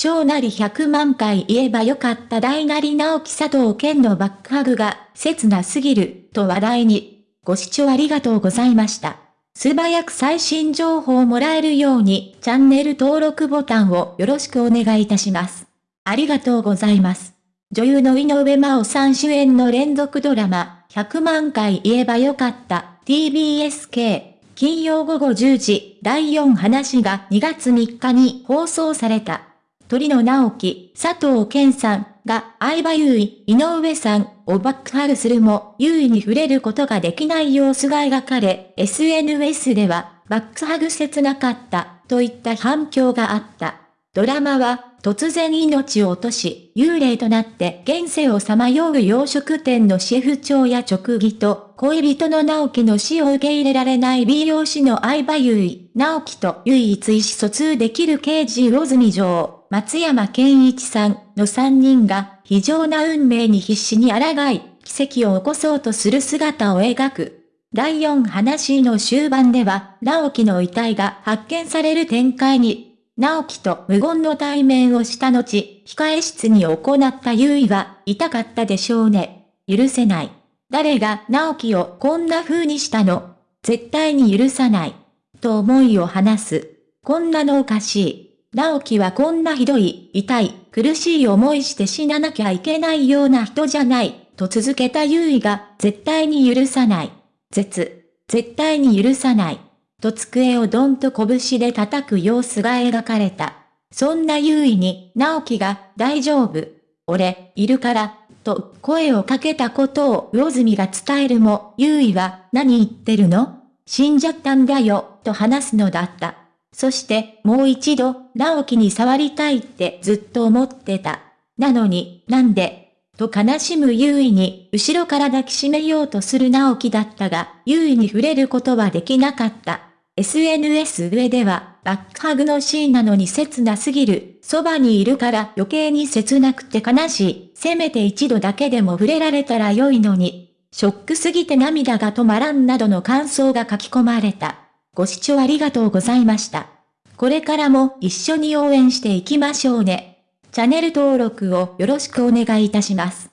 小なり100万回言えばよかった大なり直樹佐藤健のバックハグが切なすぎると話題に。ご視聴ありがとうございました。素早く最新情報をもらえるようにチャンネル登録ボタンをよろしくお願いいたします。ありがとうございます。女優の井上真央さん主演の連続ドラマ、100万回言えばよかった TBSK 金曜午後10時第4話が2月3日に放送された。鳥野直樹、佐藤健さんが相葉優衣、井上さんをバックハグするも、優位に触れることができない様子が描かれ、SNS では、バックハグ切なかった、といった反響があった。ドラマは、突然命を落とし、幽霊となって現世をさまよう洋食店のシェフ長や直義と、恋人の直樹の死を受け入れられない美容師の相葉優衣、直樹と唯一意思疎通できる刑事魚住城、松山健一さんの3人が、非常な運命に必死に抗い、奇跡を起こそうとする姿を描く。第4話の終盤では、直樹の遺体が発見される展開に、直樹と無言の対面をした後、控え室に行った優位は、痛かったでしょうね。許せない。誰が直樹をこんな風にしたの？絶対に許さない。と思いを話す。こんなのおかしい。直樹はこんなひどい、痛い、苦しい思いして死ななきゃいけないような人じゃない。と続けた優位が、絶対に許さない。絶、絶対に許さない。と机をドンと拳で叩く様子が描かれた。そんな優位に、直樹が、大丈夫。俺、いるから、と声をかけたことを魚住が伝えるも、優位は、何言ってるの？死んじゃったんだよ、と話すのだった。そして、もう一度、直樹に触りたいってずっと思ってた。なのに、なんで、と悲しむ優位に、後ろから抱きしめようとする直樹だったが、優位に触れることはできなかった。SNS 上では、バックハグのシーンなのに切なすぎる、そばにいるから余計に切なくて悲しい、せめて一度だけでも触れられたら良いのに、ショックすぎて涙が止まらんなどの感想が書き込まれた。ご視聴ありがとうございました。これからも一緒に応援していきましょうね。チャンネル登録をよろしくお願いいたします。